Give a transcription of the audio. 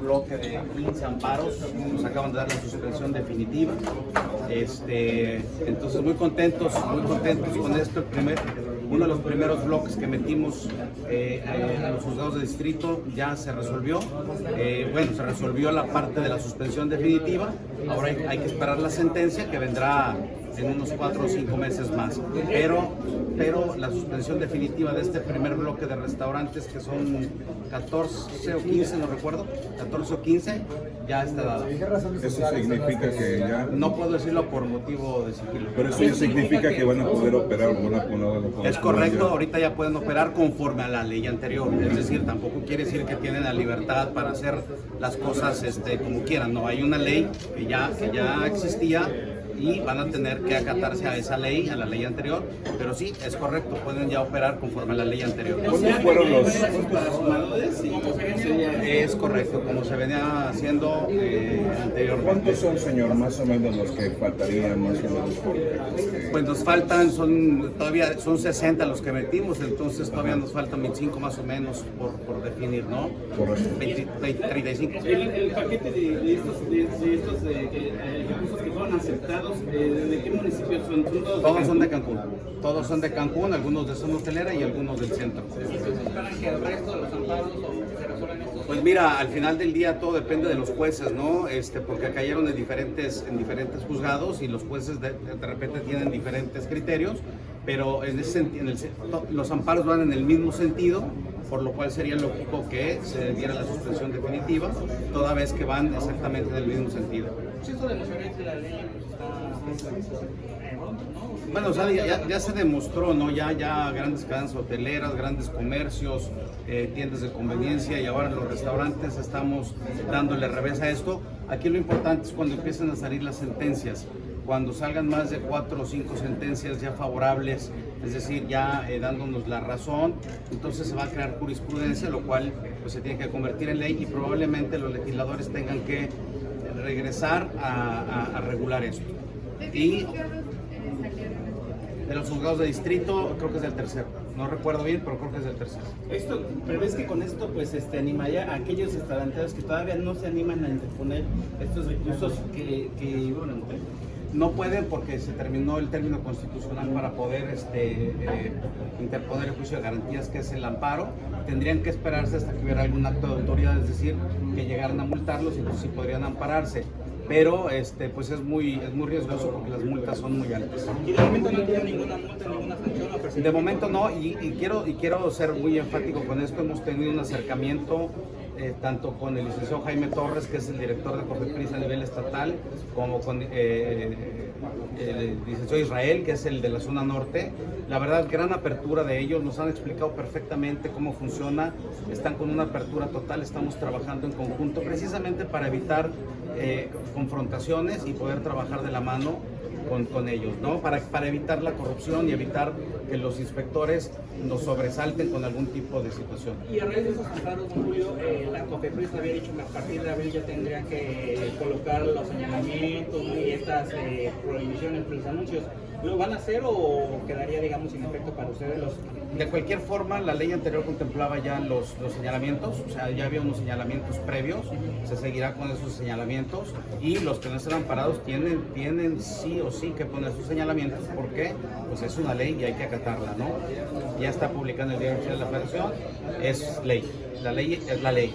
bloque de 15 amparos, nos acaban de dar la suspensión definitiva. Este, entonces muy contentos, muy contentos con esto. Uno de los primeros bloques que metimos eh, eh, a los juzgados de distrito ya se resolvió. Eh, bueno, se resolvió la parte de la suspensión definitiva. Ahora hay que esperar la sentencia que vendrá en unos cuatro o cinco meses más. Pero, pero la suspensión definitiva de este primer bloque de restaurantes, que son 14 o 15, no recuerdo, 14 o 15, ya está dada. Eso significa que ya... No puedo decirlo por motivo de sigilo. Pero eso ya significa que van a poder operar o van a poder... Es correcto, ahorita ya pueden operar conforme a la ley anterior. Es decir, tampoco quiere decir que tienen la libertad para hacer las cosas este, como quieran. No, hay una ley que ya, que ya existía y van a tener que acatarse a esa ley, a la ley anterior, pero sí, es correcto, pueden ya operar conforme a la ley anterior. ¿Cuándo fueron los...? Es correcto, como se venía haciendo eh, anteriormente. ¿Cuántos son, señor, más o menos los que faltarían más o menos? Este, Pues nos faltan, son todavía son 60 los que metimos, entonces todavía nos faltan 25 más o menos por, por definir, ¿no? Correcto. 20, 20, 35. El, el paquete de, de estos, de, de estos eh, eh, recursos que fueron aceptados, eh, ¿de qué municipios son? ¿Son todos de Todos son de Cancún. Todos son de Cancún, algunos de zona hotelera y algunos del centro. que el resto de los amparos se resuelvan estos? Pues mira, al final del día todo depende de los jueces, ¿no? Este, porque cayeron en diferentes, en diferentes juzgados y los jueces de, de repente tienen diferentes criterios, pero en ese en el los amparos van en el mismo sentido, por lo cual sería lógico que se diera la suspensión definitiva, toda vez que van exactamente en el mismo sentido. Pues. Bueno, o sea, ya, ya- ya se demostró, ¿no? Ya, ya grandes cadenas hoteleras, grandes comercios, eh, tiendas de conveniencia y ahora los restaurantes estamos dándole revés a esto. Aquí lo importante es cuando empiezan a salir las sentencias, cuando salgan más de cuatro o cinco sentencias ya favorables, es decir, ya eh, dándonos la razón, entonces se va a crear jurisprudencia, lo cual pues, se tiene que convertir en ley y probablemente los legisladores tengan que regresar a, a- a regular esto. Y de los juzgados de distrito, creo que es del tercero. No recuerdo bien, pero creo que es del tercero. Esto, prevés que con esto pues este animaría a aquellos restauranteros que todavía no se animan a interponer estos recursos que, que bueno, No pueden porque se terminó el término constitucional para poder este, eh, interponer el juicio de garantías, que es el amparo. Tendrían que esperarse hasta que hubiera algún acto de autoridad, es decir, que llegaran a multarlos y entonces sí podrían ampararse. Pero este, pues es muy, es muy riesgoso porque las multas son muy altas. Y de momento no tiene ninguna multa, ninguna sanción. De momento no, y, y quiero, y quiero ser muy enfático con esto. Hemos tenido un acercamiento eh, tanto con el licenciado Jaime Torres, que es el director de Cofepris a nivel estatal, como con eh, el licenciado Israel, que es el de la zona norte. La verdad, gran apertura de ellos, nos han explicado perfectamente cómo funciona, están con una apertura total, estamos trabajando en conjunto precisamente para evitar eh, confrontaciones y poder trabajar de la mano con, con ellos, ¿no? Para, para evitar la corrupción y evitar que los inspectores nos sobresalten con algún tipo de situación. Y a raíz de esos amparos, don Julio, eh, la COFEPRIS había dicho que a partir de abril ya tendrían que colocar los señalamientos ¿no? y estas eh, prohibiciones los anuncios. ¿Lo van a hacer o quedaría, digamos, sin efecto para ustedes los De cualquier forma, la ley anterior contemplaba ya los, los señalamientos, o sea, ya había unos señalamientos previos, se seguirá con esos señalamientos y los que no estén amparados tienen, tienen sí o sí que poner sus señalamientos porque pues es una ley y hay que acatarla, ¿no? Ya está publicada en el Diario de la Federación, es ley, la ley es la ley.